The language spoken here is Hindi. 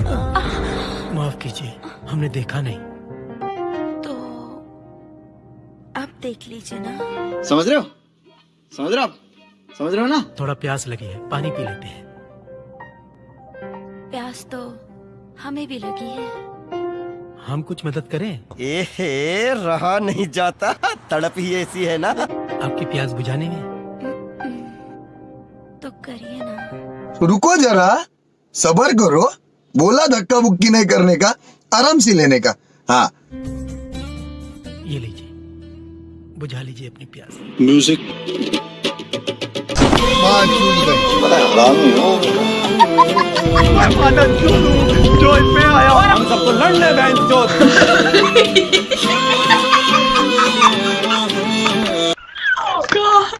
माफ़ कीजिए हमने देखा नहीं। तो अब देख लीजिए ना। समझ रहे हो? समझ रहे हो आप? समझ रहे हो ना? थोड़ा प्यास लगी है पानी पी लेते हैं। प्यास तो हमें भी लगी है। हम कुछ मदद करें? एहे रहा नहीं जाता। तड़प ही ऐसी है ना। आपकी प्यास बुझाने में? तो करिए ना। रुको जरा सबर करो। बोला धक्का बुक्की नहीं करने का आराम से लेने का। हाँ। ये लीजिए। बुझा लीजिए अपनी प्यास। म्यूज़िक मैं पे आया। हम सबको लड़ने बैंक